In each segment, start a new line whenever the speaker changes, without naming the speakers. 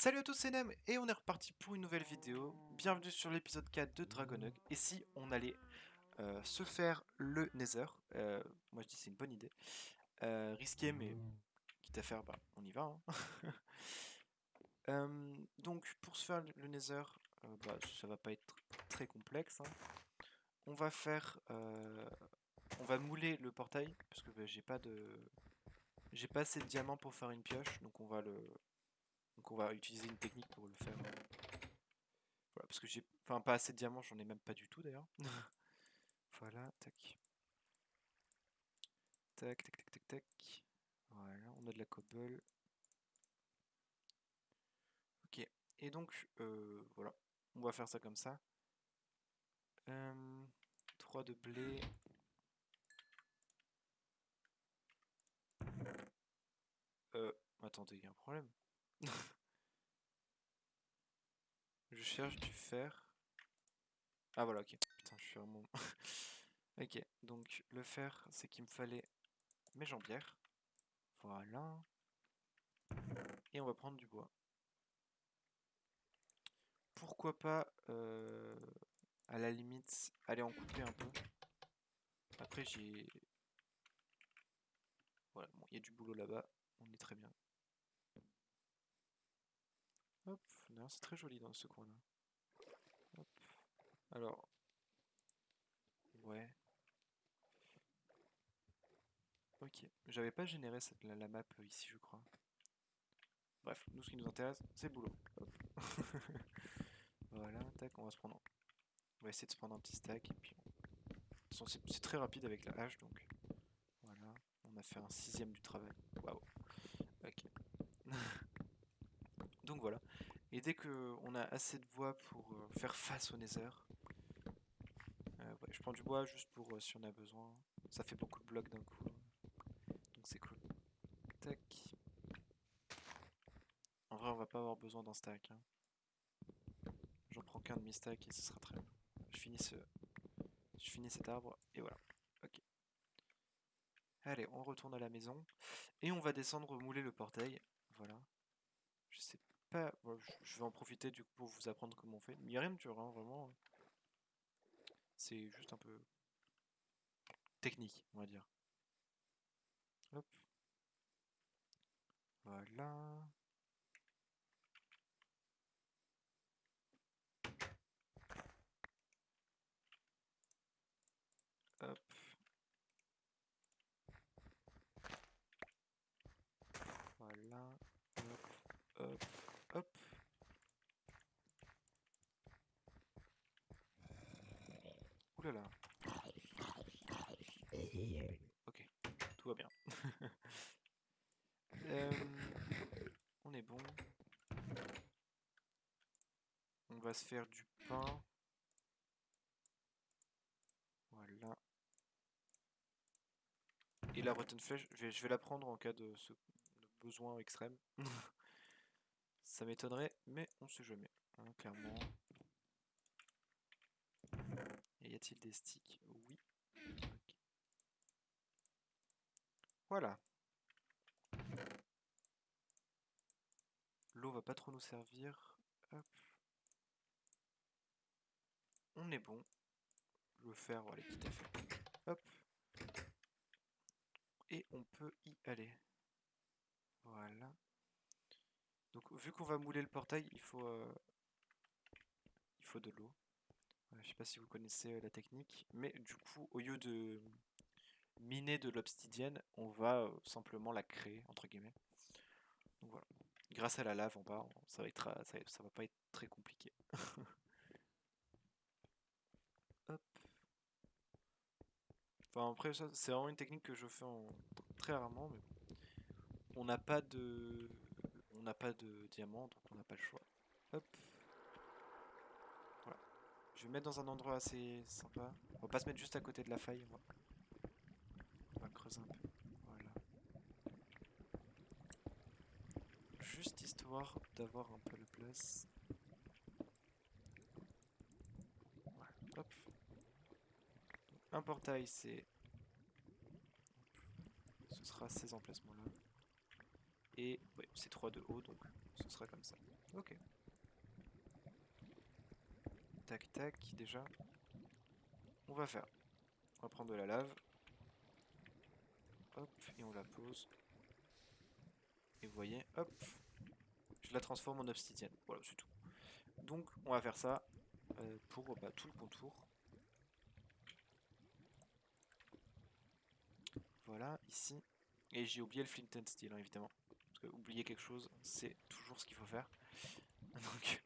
Salut à tous, c'est Nem et on est reparti pour une nouvelle vidéo. Bienvenue sur l'épisode 4 de Dragonug. Et si on allait euh, se faire le Nether, euh, moi je dis c'est une bonne idée. Euh, risqué, mais quitte à faire, bah, on y va. hein. Donc pour se faire le Nether, bah, ça va pas être très complexe. hein. On va faire, on va mouler le portail parce que bah, j'ai pas de, j'ai pas assez de diamants pour faire une pioche, donc on va le, donc on va utiliser une technique pour le faire. euh, Voilà, parce que j'ai, enfin pas assez de diamants, j'en ai même pas du tout d'ailleurs. voilà, tac. Tac, tac, tac, tac, tac. Voilà, on a de la cobble. Ok, et donc euh, voilà, on va faire ça comme ça. Euh, 3 de blé. Euh, attendez, il y a un problème. Je cherche du fer. Ah voilà, ok. Putain, je suis vraiment... ok, donc le fer, c'est qu'il me fallait mes jambières. Voilà. Et on va prendre du bois. Pourquoi pas, euh, à la limite, aller en couper un peu. Après, j'ai... Voilà, bon, il y a du boulot là-bas. On est très bien. Hop, d'ailleurs c'est très joli dans ce coin-là. Hop. Alors. Ouais. Ok. J'avais pas généré la, map euh, ici, je crois. Bref, nous ce qui nous intéresse, c'est le boulot. Voilà, tac, on va se prendre. On va essayer de se prendre un petit stack et puis. on- c'est très rapide avec la hache donc. Voilà. On a fait un sixième du travail. Waouh. Ok. Donc voilà. Et dès que on a assez de bois pour euh, faire face au nether, euh, je prends du bois juste pour euh, si on a besoin. Ça fait beaucoup de blocs d'un coup. Donc c'est cool. Tac. En vrai, on va pas avoir besoin d'un stack. hein. J'en prends qu'un demi-stack et ce sera très bien. Je finis, ce... je finis cet arbre et voilà. Ok. Allez, on retourne à la maison. Et on va descendre mouler le portail. Voilà. Je vais en profiter du coup pour vous apprendre comment on fait. Il n'y a rien de dur, hein, vraiment. C'est juste un peu technique, on va dire. Hop. Voilà. Hop. Voilà. Hop. Hop. Hop. Là. Ok, tout va bien. Euh, on est bon. On va se faire du pain. Voilà. Et la rotten flèche, je vais, la prendre en cas de besoin extrême. Ça m'étonnerait, mais on sait jamais, hein, clairement. Y a-t-il des sticks? Oui. Voilà. L'eau va pas trop nous servir. On est bon. Le fer, voilà, quitte à faire. Hop. Et on peut y aller. Voilà. Donc vu qu'on va mouler le portail, il faut, euh, il faut de l'eau. Je sais pas si vous connaissez euh, la technique, mais du coup, au lieu de miner de l'obsidienne, on va euh, simplement la créer, entre guillemets. Donc voilà. Grâce à la lave on- ça va, être, euh, ça, va pas être très compliqué. Hop. Enfin après ça, c'est vraiment une technique que je fais très rarement, mais. On n'a pas de... On n'a pas de diamant, donc on n'a pas le choix. Hop. Je vais me mettre dans un endroit assez sympa. On va pas se mettre juste à côté de la faille. On va, creuser un peu. Voilà. Juste histoire d'avoir un peu la place. Hop. Un portail, c'est... Ce sera ces emplacements-là. Et c'est 3 de haut, donc ce sera comme ça. Ok. Tac tac, déjà. On va faire. On va prendre de la lave. Hop, et on la pose. Et vous voyez, hop, je la transforme en obsidienne. Voilà, c'est tout. Donc, on va faire ça euh, pour bah, tout le contour. Voilà, ici. Et j'ai oublié le flint and steel, hein, évidemment. Parce que oublier quelque chose, c'est toujours ce qu'il faut faire. Donc...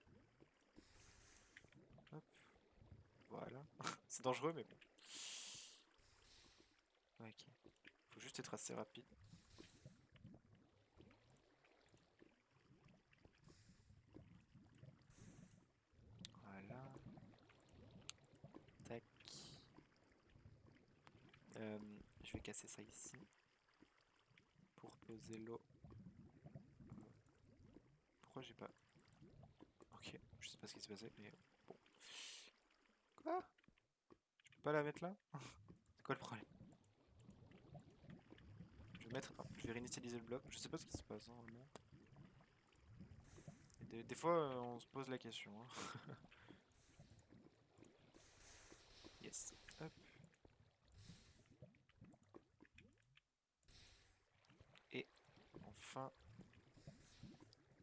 Hop. Voilà. c'est dangereux, mais bon. Ok. Faut juste être assez rapide. Voilà. Tac. Euh, je vais casser ça ici. Pour poser l'eau. Pourquoi j'ai pas... Ok, je sais pas ce qui s'est passé, mais Je peux pas la mettre là? C'est quoi le problème? Je vais réinitialiser le bloc. Je sais pas ce qui se passe, hein, des, fois, euh, on se pose la question. Hein. yes. Hop. Et enfin,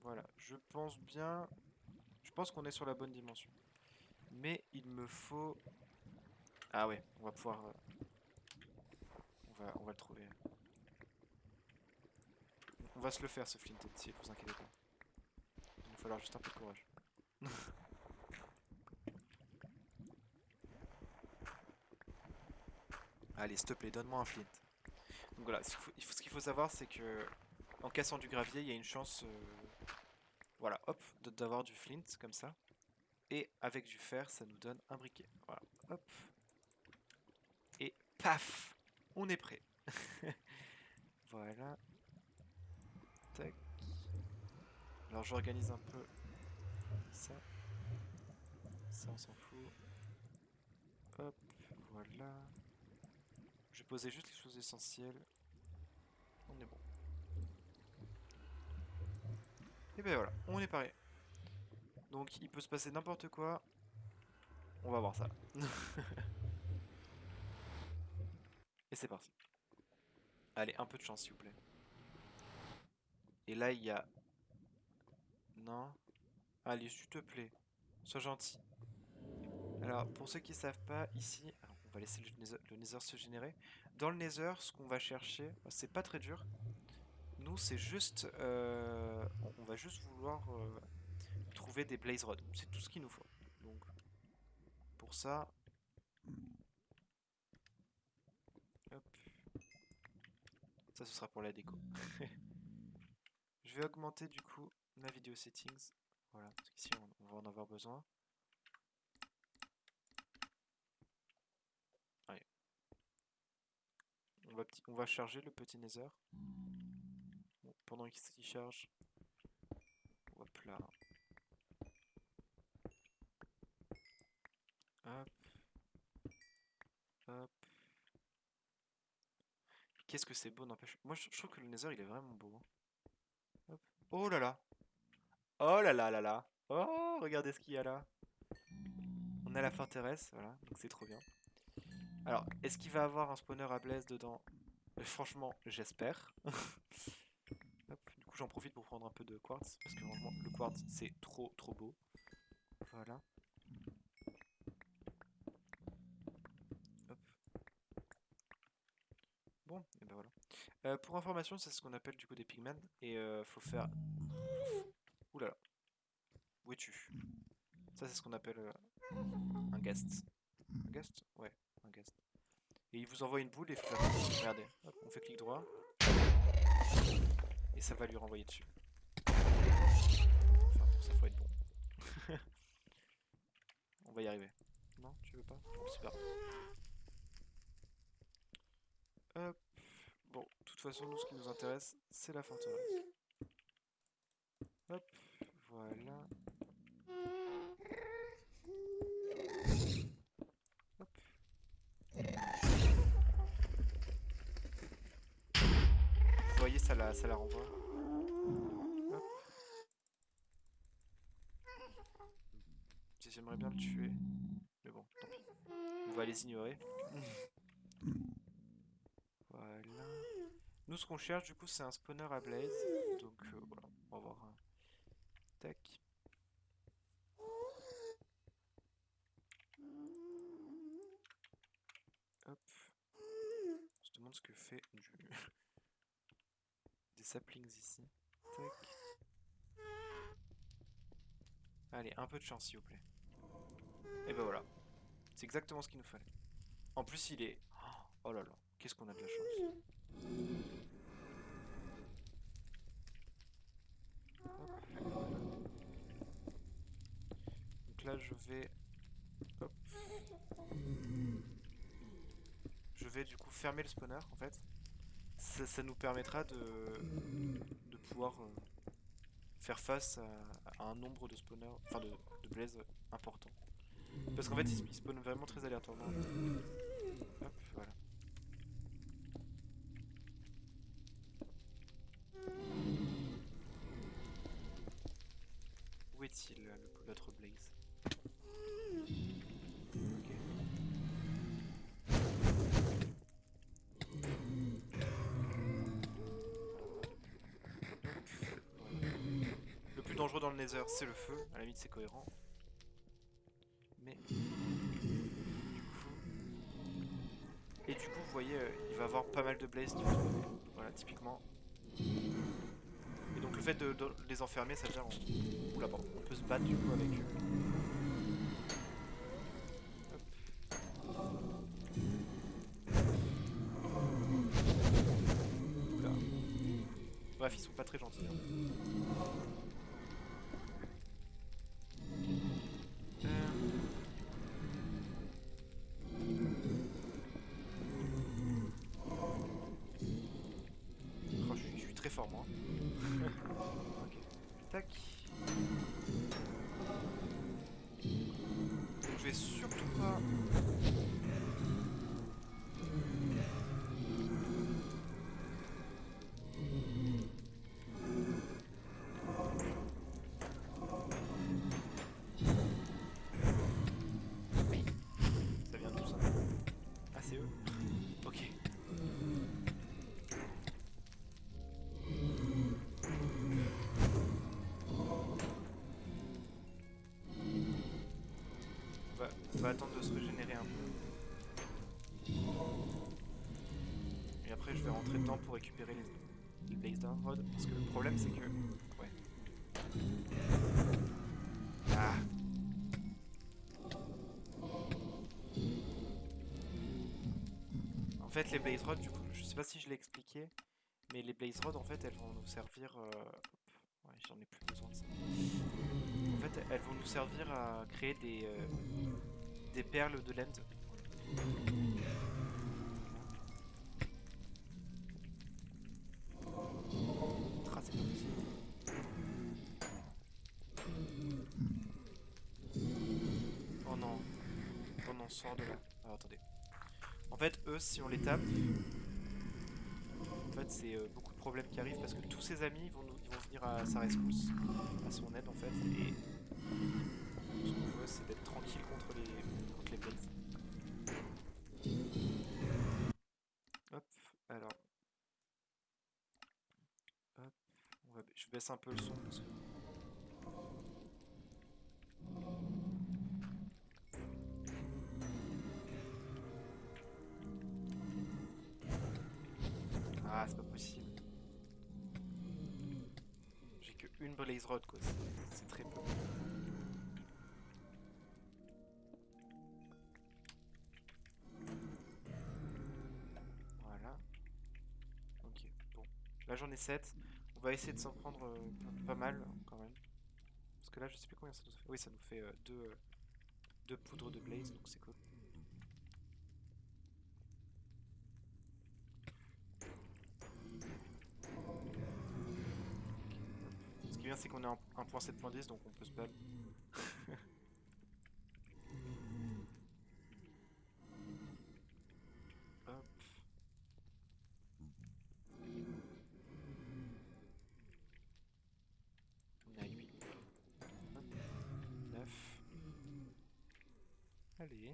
voilà, je pense bien, je pense qu'on est sur la bonne dimension. Mais il me faut, ah ouais, on va pouvoir, euh, on va, le trouver. On va se le faire ce flint steel, vous inquiétez pas. Il va falloir juste un peu de courage. Allez, s'il te plaît, donne-moi un flint. Donc voilà, ce qu'il faut, savoir, c'est que en cassant du gravier, il y a une chance, euh, voilà, hop, d'avoir du flint comme ça. Et avec du fer, ça nous donne un briquet. Voilà, hop. Et paf, on est prêt. voilà. Tac. Alors j'organise un peu ça. Ça, on s'en fout. Hop, voilà. Je poser juste les choses essentielles. On est bon. Et ben voilà, on est pareil. Donc il peut se passer n'importe quoi. On va voir ça. Et c'est parti. Allez, un peu de chance s'il vous plaît. Et là il y a... Non Allez, s'il te plaît. Sois gentil. Alors, pour ceux qui ne savent pas, ici, on va laisser le nether, se générer. Dans le nether, ce qu'on va chercher, c'est pas très dur. Nous, c'est juste... Euh, on va juste vouloir euh, trouver des blaze rods. C'est tout ce qu'il nous faut. Donc, pour ça... Ça, ce sera pour la déco. Je vais augmenter, du coup, ma vidéo settings. Voilà, parce qu'ici, on va en avoir besoin. On va, charger le petit nether. pendant qu'il charge. Hop là. Hop. Hop. Qu'est-ce que c'est beau, n'empêche. Moi, je, trouve que le nether, il est vraiment beau. Hein. Oh là là. Oh là là là là. Oh, regardez ce qu'il y a là. On a la forteresse, voilà, donc c'est trop bien. Alors, est-ce qu'il va avoir un spawner à blaze dedans? Euh, Franchement, j'espère. du coup, j'en profite pour prendre un peu de quartz, parce que franchement, le quartz, c'est trop, trop beau. Voilà. Hop. Bon, et ben voilà. Euh, pour information, c'est ce qu'on appelle du coup des pigmen, et euh, faut faire... Oulala. Où es-tu? Ça, c'est ce qu'on appelle euh, un guest. Un guest Ouais. Et il vous envoie une boule et faut Regardez, on fait clic droit. Et ça va lui renvoyer dessus. Enfin, ça faut être bon. on va y arriver. Non, tu veux pas? Bon, super. Hop. de toute façon, nous, ce qui nous intéresse, c'est la forteresse. Hop, voilà. Vous voyez, ça la, ça la renvoie. J'aimerais bien le tuer. Mais bon. On va les ignorer. Nous, ce qu'on cherche, du coup, c'est un spawner à blaze. Donc, euh, voilà, on va voir. un Tac. Hop. On se demande ce que fait du... des saplings ici. Tac. Allez, un peu de chance, s'il vous plaît. Et ben voilà. C'est exactement ce qu'il nous fallait. En plus, il est... Oh là là, qu'est-ce qu'on a de la chance. Je vais... Je vais du coup fermer le spawner, en fait. Ça, nous permettra de, de pouvoir euh, faire face à, un nombre de spawners, enfin de, de blaze important. Parce qu'en fait, il, il spawn vraiment très aléatoirement. C'est le feu. À la limite, c'est cohérent. Mais du coup... Et du coup, vous voyez, euh, il va avoir pas mal de blaze. Voilà, typiquement. Et donc le fait de, les enfermer, ça veut on... Oula, pardon, on peut se battre du coup avec eux. Bref, ils sont pas très gentils. hein. Fort moi. ok. Tac. On va, attendre de se régénérer un peu. Et après je vais rentrer dedans pour récupérer les, les Blaze Down Rod. Parce que le problème c'est que... Ouais. Ah En fait les Blaze Rods, du coup, je sais pas si je l'ai expliqué, mais les Blaze Rods en fait elles vont nous servir... euh, Ouais, j'en ai plus besoin de ça. En fait, elles vont nous servir à créer des, euh, des perles de possible. Oh non. Oh non, sors de là. Attendez. En fait, eux, si on les tape, en fait, c'est euh, beaucoup de problèmes qui arrivent parce que tous ses amis vont, nous, ils vont venir à sa rescousse, à son aide en fait. Et c'est d'être tranquille contre les, contre les. Hop, alors. Hop, je baisse un peu le son parce que. Ah, c'est pas possible. J'ai que une blaze rod quoi, c'est- c'est très peu. J'en ai 7. On va essayer de s'en prendre euh, pas- mal quand même. Parce que là je sais plus combien ça nous fait. Oui, ça nous fait 2 deux poudres de blaze, donc c'est cool. Ce qui est bien, c'est qu'on est en 1.7.10, donc on peut se battre. Hop. On est à 8. Hop. Allez.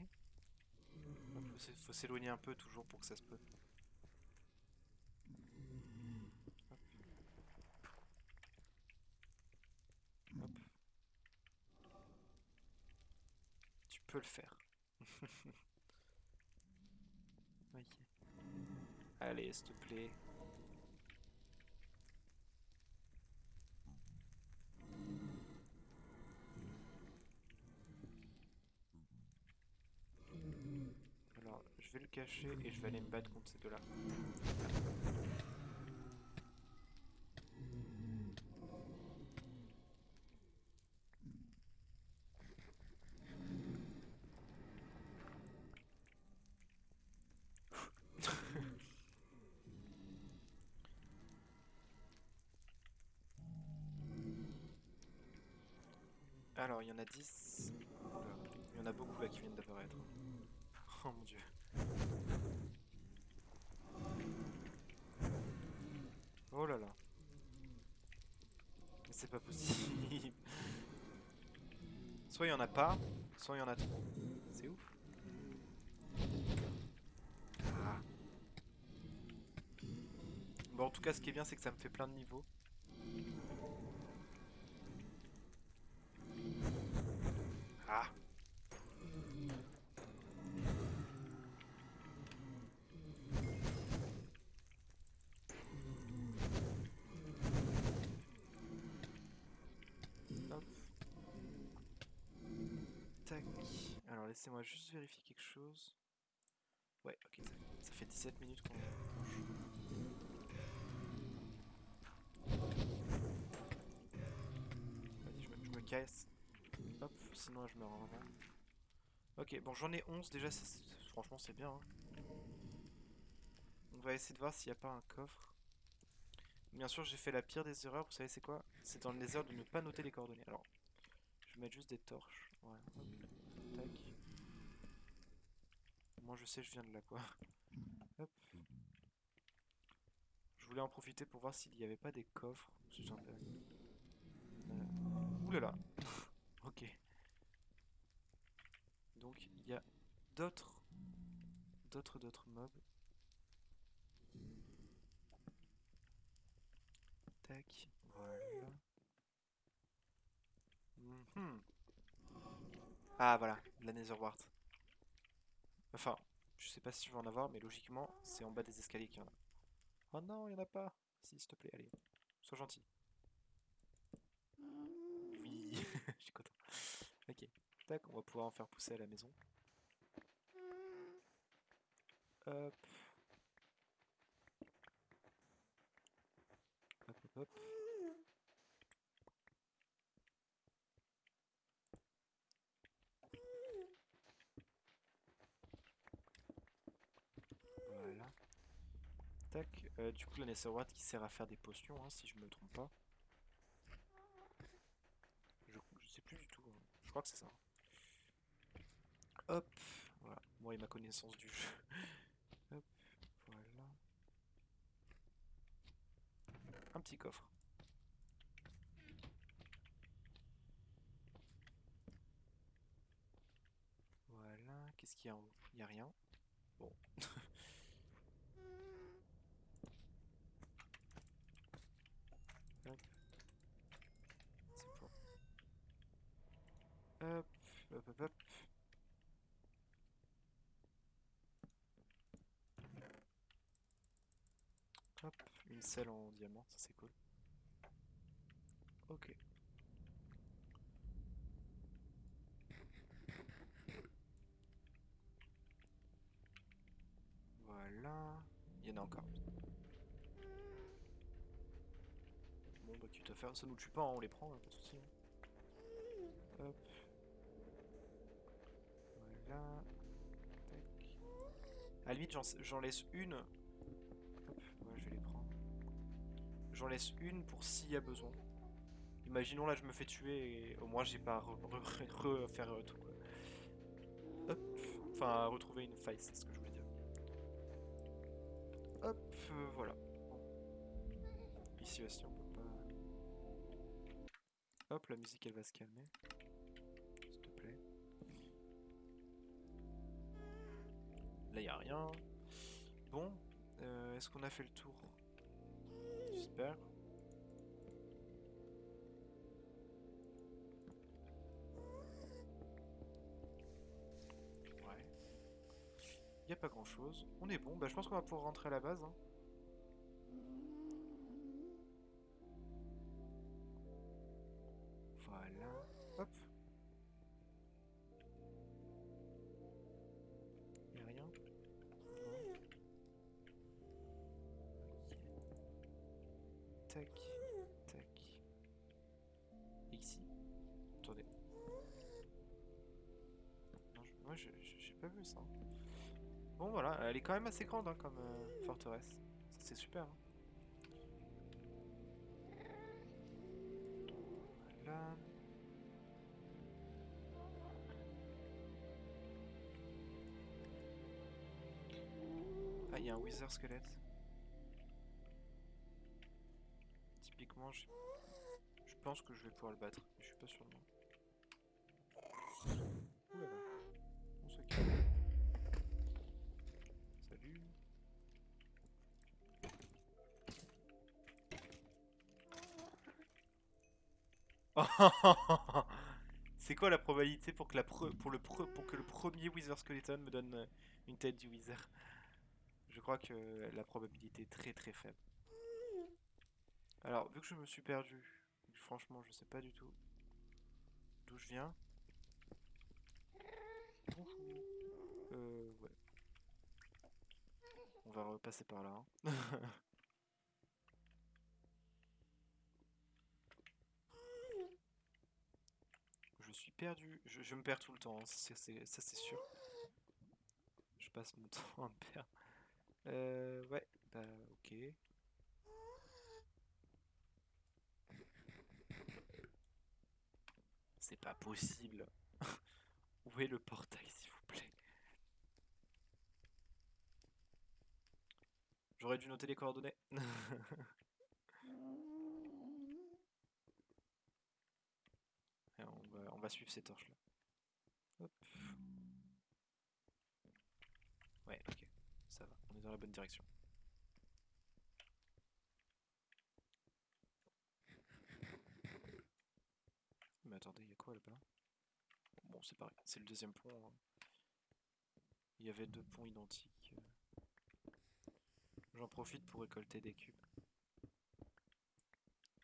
Faut faut s'éloigner un peu toujours pour que ça se peut. Tu peux le faire. Allez, s'il te plaît. Alors, je vais le cacher et je vais aller me battre contre ces deux-là. Alors, il y en a 10. Oula, Il y en a beaucoup là qui viennent d'apparaître. Oh mon dieu. Oh là là. Mais c'est pas possible. Soit il y en a pas, soit il y en a trop. C'est ouf. Ah. Bon, en tout cas, ce qui est bien, c'est que ça me fait plein de niveaux. Ah. Laissez-moi juste vérifier quelque chose. Ouais, ok, ça, fait 17 minutes qu'on je me, casse. Hop, sinon je me rends. Ok, bon j'en ai 11 déjà, franchement c'est bien. hein. On va essayer de voir s'il n'y a pas un coffre. Bien sûr j'ai fait la pire des erreurs, vous savez c'est quoi? C'est dans les erreurs de ne pas noter les coordonnées. Alors, je vais mettre juste des torches. Voilà, hop, tac. Moi je sais je viens de là quoi. Hop. Je voulais en profiter pour voir s'il n'y avait pas des coffres. C'est sympa. Euh... Oulala Ok. Donc il y a d'autres d'autres d'autres mobs. Tac, voilà. Mhm. Ah voilà, la Netherwart. Enfin, je sais pas si je vais en avoir, mais logiquement, c'est en bas des escaliers qu'il y en a. Oh non, il y en a pas. Si, s'il te plaît, allez. Sois gentil. Oui, je suis content. Ok. Tac, on va pouvoir en faire pousser à la maison. Hop. Hop, hop, hop. Voilà. Tac. Euh, du coup, la Netherwart qui sert à faire des potions, hein, si je me trompe pas. Je, je sais plus du tout. hein. Je crois que c'est ça. Hop. Voilà. Moi et ma connaissance du jeu. Hop. Voilà. Un petit coffre. Voilà. Qu'est-ce qu'il y a en haut? Il n'y a rien. Bon. Hop. C'est pour. Hop, hop, hop, hop. Hop, une selle en diamant, ça c'est cool. Ok. Voilà. Il y en a encore. Bon bah tu te fais, ça nous tue pas, on les prend, hein, pas de soucis. hein. Hop. Voilà. Tac. À limite j'en laisse une. Hop, je vais les prendre. J'en laisse une pour s'il y a besoin. Imaginons là je me fais tuer et au moins j'ai pas à re- re- refaire euh, tout. Hop. Enfin à retrouver une faille, c'est ce que je voulais dire. Hop, euh, voilà. Ici aussi on peut pas. Hop, la musique elle va se calmer. Là, y a rien. Bon, euh, est-ce qu'on a fait le tour? J'espère. Ouais. Y a pas grand chose. On est bon. Bah, je pense qu'on va pouvoir rentrer à la base. hein. Bon, voilà. Elle est quand même assez grande hein, comme euh, forteresse. C'est super. hein. Ah, il y a un Wither squelette. Typiquement, je... je pense que je vais pouvoir le battre. mais Je suis pas sûr de moi. Ouh là là. C'est quoi la probabilité pour que, la pre- pour, le pre- pour que le premier Wither Skeleton me donne euh, une tête du Wither? Je crois que la probabilité est très très faible. Alors, vu que je me suis perdu, franchement, je sais pas du tout d'où je viens. Euh, ouais. On va repasser par là. hein. Je suis perdu. Je, me perds tout le temps, hein, ça c'est sûr. Je passe mon temps à me perdre. Euh, ouais, bah ok. C'est pas possible. Où est le portail, s'il vous plaît? J'aurais dû noter les coordonnées. Et on va, suivre ces torches là. Ouais, ok. Ça va, on est dans la bonne direction. Mais attendez, il y a quoi là-bas? Bon, c'est pareil, c'est le deuxième pont. hein. Il y avait deux ponts identiques. J'en profite pour récolter des cubes.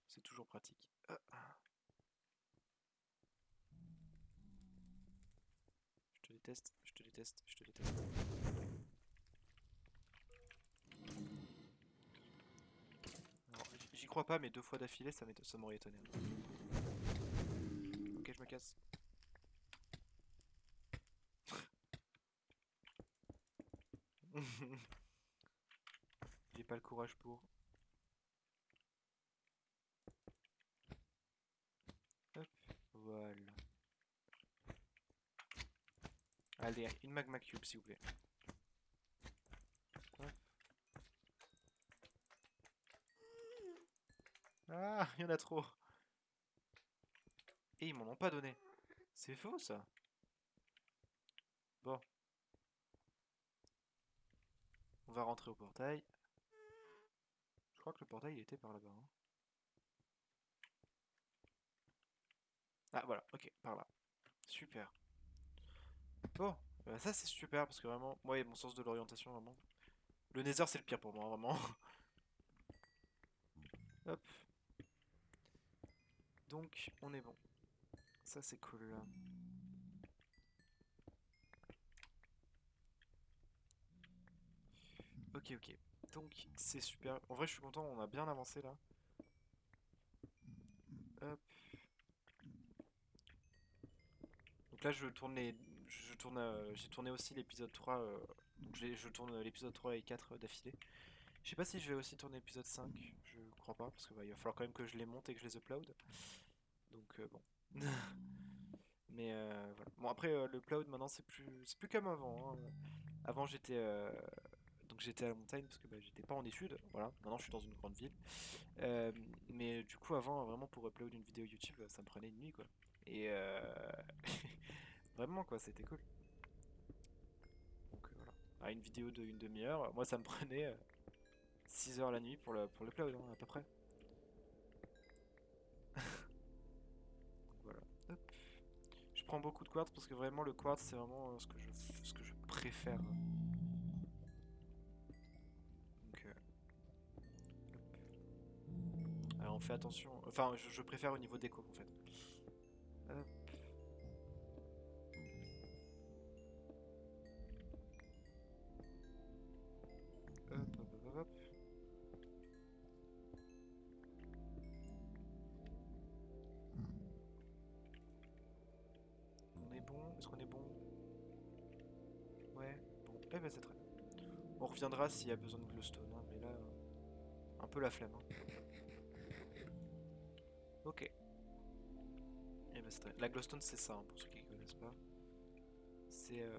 C'est toujours pratique. Ah, déteste, je te déteste, je te déteste. J'y crois pas, mais deux fois d'affilée, ça m'aurait étonné. Ok, je me casse. J'ai pas le courage pour. Hop, voilà. Allez, une magma cube s'il vous plaît. Ah, il y en a trop. Et ils m'en ont pas donné. C'est faux ça. Bon. On va rentrer au portail. Je crois que le portail il était par là-bas. hein. Ah voilà, ok, par là. Super. Bon, bah, ça c'est super parce que vraiment, moi et mon sens de l'orientation vraiment. Le Nether c'est le pire pour moi, vraiment. Hop. Donc, on est bon. Ça c'est cool là. Ok, ok. Donc, c'est super. En vrai, je suis content, on a bien avancé là. Hop. Donc là, je tourne les. Je tourne. euh, J'ai tourné aussi l'épisode 3. euh, Donc je tourne l'épisode 3 et 4 d'affilée. Je sais pas si je vais aussi tourner l'épisode 5. Je crois pas, parce qu'il va falloir quand même que je les monte et que je les upload. Donc euh, bon. Mais euh, voilà. Bon après euh, le upload maintenant c'est plus c'est plus comme avant. hein. Avant j'étais euh, donc j'étais à la montagne parce que bah, j'étais pas en études. Voilà. Maintenant je suis dans une grande ville. Euh, mais du coup avant vraiment pour upload une vidéo YouTube ça me prenait une nuit quoi. Et euh, vraiment quoi c'était cool. Donc euh, voilà. à une vidéo de une demi-heure. Moi, ça me prenait 6 heures la nuit pour le, pour cloud, hein, à peu près. voilà. Hop. Je prends beaucoup de quartz parce que vraiment le quartz c'est vraiment euh, ce que je, ce que je préfère. Euh, fait attention. Enfin, je, je préfère au niveau déco en fait. Eh ben c'est très bien. On reviendra s'il y a besoin de glowstone, hein, mais là, un peu la flemme. hein. Ok. Eh ben c'est très... La glowstone c'est ça, hein, pour ceux qui connaissent pas. C'est euh,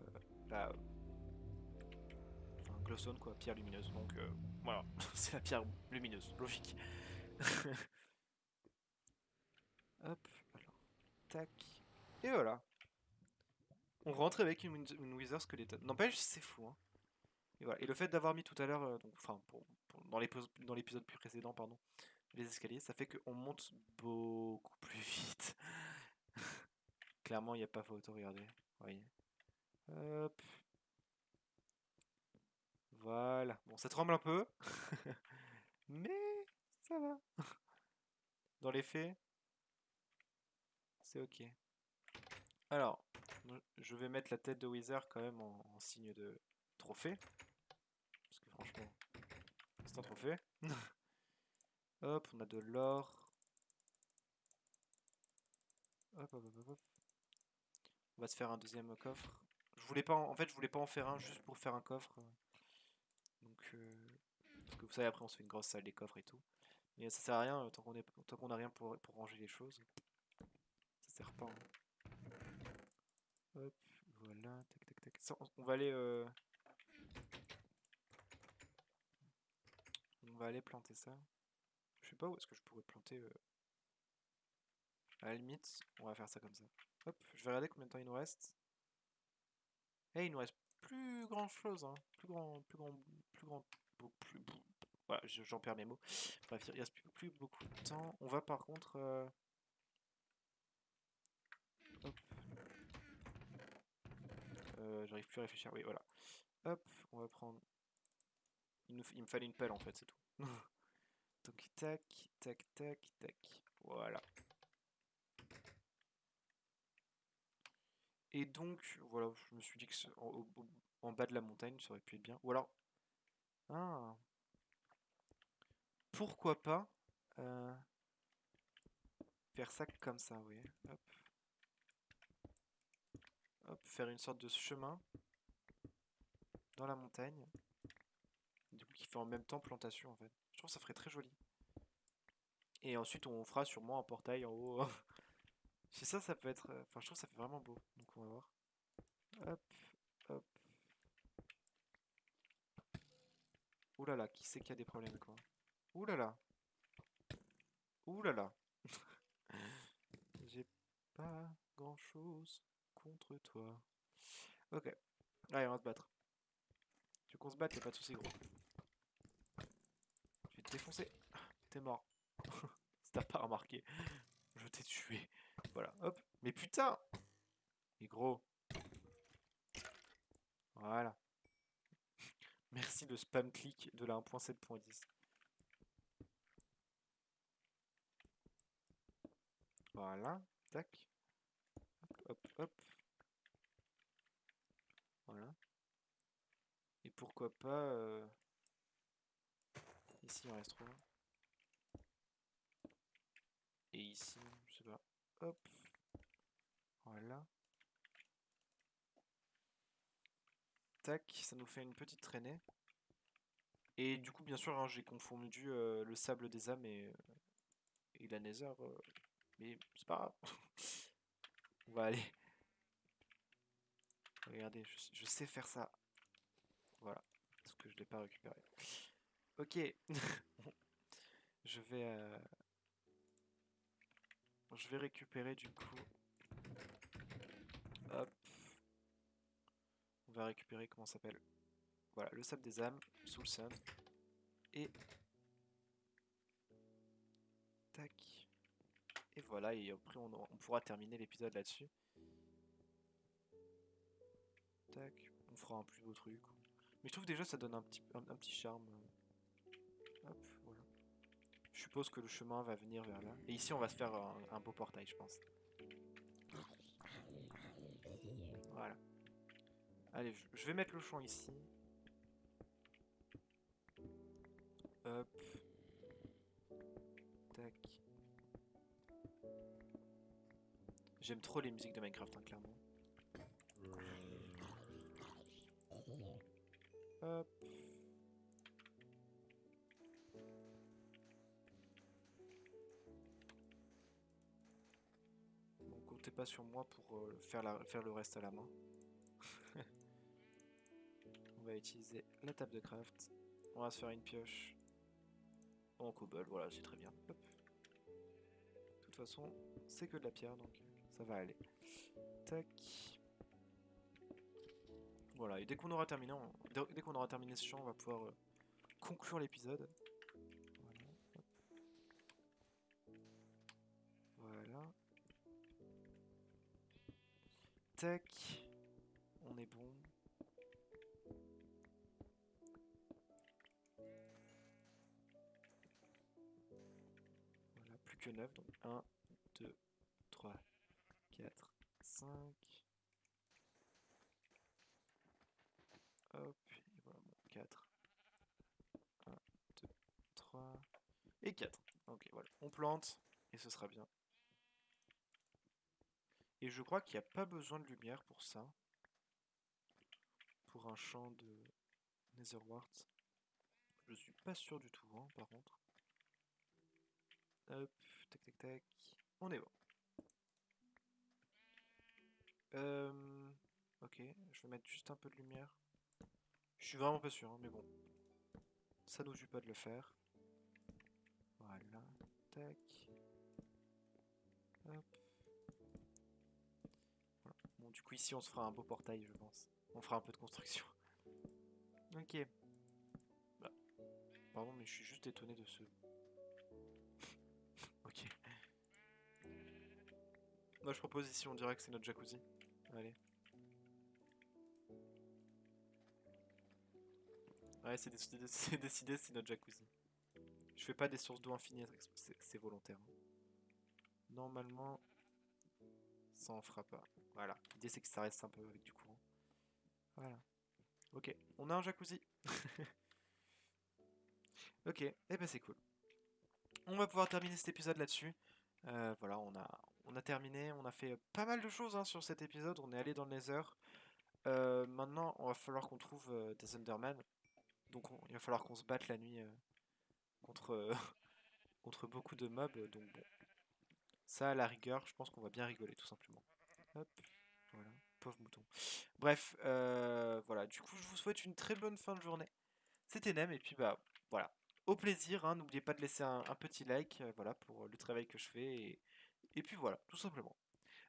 la... Enfin, glowstone quoi, pierre lumineuse. Donc euh, voilà, c'est la pierre lumineuse, logique. Hop, alors, tac. Et voilà. On rentre avec une, une Wither Skeleton. N'empêche, c'est fou. Hein. Et, le fait d'avoir mis tout à l'heure, euh, enfin, dans l'épisode précédent, pardon, les escaliers, ça fait qu'on monte beaucoup plus vite. Clairement, il n'y a pas photo, regardez. Voyez. Hop. Voilà. Bon, ça tremble un peu. Mais ça va. Dans les faits, c'est ok. Alors, je vais mettre la tête de Wither quand même en, signe de trophée. Parce que franchement, c'est un trophée. Hop, on a de l'or. Hop, hop, hop, hop. On va se faire un deuxième coffre. Je voulais pas en, fait, je voulais pas en faire un juste pour faire un coffre. Donc, euh, parce que vous savez, après on se fait une grosse salle des coffres et tout. Mais ça sert à rien euh, tant qu'on est, tant qu'on a rien pour, pour ranger les choses. Ça sert pas. hein. Hop, voilà, tac tac tac. Ça, on, va aller. euh, On va aller planter ça. Je sais pas où est-ce que je pourrais planter. euh, À la limite, on va faire ça comme ça. Hop, je vais regarder combien de temps il nous reste. Eh, il nous reste plus grand chose, hein. Plus grand, plus grand, plus grand, plus, beau- voilà, je- j'en perds mes mots. Bref, il reste plus, plus beaucoup de temps. On va par contre. euh, Hop. Euh, J'arrive plus à réfléchir. Oui, voilà. Hop, on va prendre. Il, me fallait une pelle en fait, c'est tout. Donc tac, tac, tac, tac. Voilà. Et donc, voilà, je me suis dit que en bas de la montagne, ça aurait pu être bien. Ou alors. Ah. Pourquoi pas euh, faire ça comme ça, oui. Hop. Hop, faire une sorte de chemin dans la montagne. Du coup, qui fait en même temps plantation en fait. Je trouve que ça ferait très joli. Et ensuite, on fera sûrement un portail en haut. Si ça, ça peut être. euh, Enfin, je trouve que ça fait vraiment beau. Donc, on va voir. Hop, hop. Ouh là là, qui c'est qui a des problèmes quoi? Ouh là. J'ai pas grand chose contre toi. Ok. Allez, on va se battre. Tu veux qu'on se batte, y'a pas de soucis, gros. Je vais te défoncer. T'es mort. si t'as pas remarqué, je t'ai tué. Voilà, hop. Mais putain Mais gros. Voilà. Merci le spam click de la 1.7.10. Voilà, tac. Hop, hop, hop. Voilà. Et pourquoi pas... euh, Ici, il en reste trois. Et ici, je sais. Hop. Voilà. Tac, ça nous fait une petite traînée. Et du coup, bien sûr, hein, j'ai confondu euh, le sable des âmes et, euh, la nether. mais c'est pas grave. On va aller. Regardez, je sais faire ça. Voilà. Parce que je l'ai pas récupéré. Ok. je vais... euh, Je vais récupérer du coup. Hop. On va récupérer, comment ça s'appelle? Voilà, le sable des âmes, Soul Sun. Et... Tac. Et voilà, et après on pourra terminer l'épisode là-dessus. Tac, on fera un plus beau truc. Mais je trouve déjà ça donne un petit, un, petit charme. Hop, voilà. Je suppose que le chemin va venir vers là. Et ici on va se faire un, beau portail, je pense. Voilà. Allez, je vais mettre le champ ici. Hop. Tac. J'aime trop les musiques de Minecraft, hein, clairement. Hop. Comptez pas sur moi pour euh, faire, le reste à la main. On va utiliser la table de craft. On va se faire une pioche en cobble, voilà, c'est très bien. De toute façon, c'est que de la pierre, donc ça va aller. Tac. Voilà, et dès qu'on aura terminé, dès qu'on aura terminé ce champ, on va pouvoir euh, conclure l'épisode. Voilà. voilà. Tac. On est bon. Voilà, plus que 9. Donc 1, 2, 3, 4, 5. Hop, voilà, bon, 4. 1, 2, 3 et 4. Ok, voilà. On plante et ce sera bien. Et je crois qu'il n'y a pas besoin de lumière pour ça. Pour un champ de Netherwart. Je suis pas sûr du tout, hein, par contre. Hop, tac tac tac. On est bon. Euh, ok, je vais mettre juste un peu de lumière. Je suis vraiment pas sûr, hein, mais bon. Ça nous tue pas de le faire. Voilà, tac. Hop. Bon, du coup, ici, on se fera un beau portail, je pense. On fera un peu de construction. ok. Bah. Pardon, mais je suis juste étonné de ce... ok. Moi, je propose ici, on dirait que c'est notre jacuzzi. Allez. Ouais, c'est décidé, c'est notre jacuzzi. Je fais pas des sources d'eau infinies, c'est volontaire. Normalement, ça en fera pas. Voilà, l'idée c'est que ça reste un peu avec du courant. Voilà. Ok, on a un jacuzzi. ok, et eh ben c'est cool. On va pouvoir terminer cet épisode là-dessus. Euh, voilà, on a, on a terminé, on a fait pas mal de choses hein, sur cet épisode. On est allé dans le Nether. Euh, maintenant, on va falloir qu'on trouve euh, des Enderman. Donc il va falloir qu'on se batte la nuit contre, contre beaucoup de mobs. Donc bon, ça à la rigueur, je pense qu'on va bien rigoler tout simplement. Hop, voilà, pauvre mouton. Bref, voilà, du coup je vous souhaite une très bonne fin de journée. C'était Nem et puis bah voilà, au plaisir, hein. n'oubliez pas de laisser un, petit like voilà, pour le travail que je fais. Et puis voilà, tout simplement.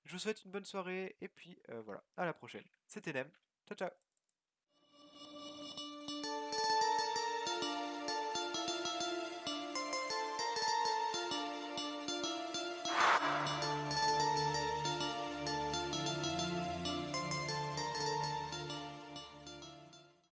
Je vous souhaite une bonne soirée et puis voilà, à la prochaine. C'était Nem, ciao ciao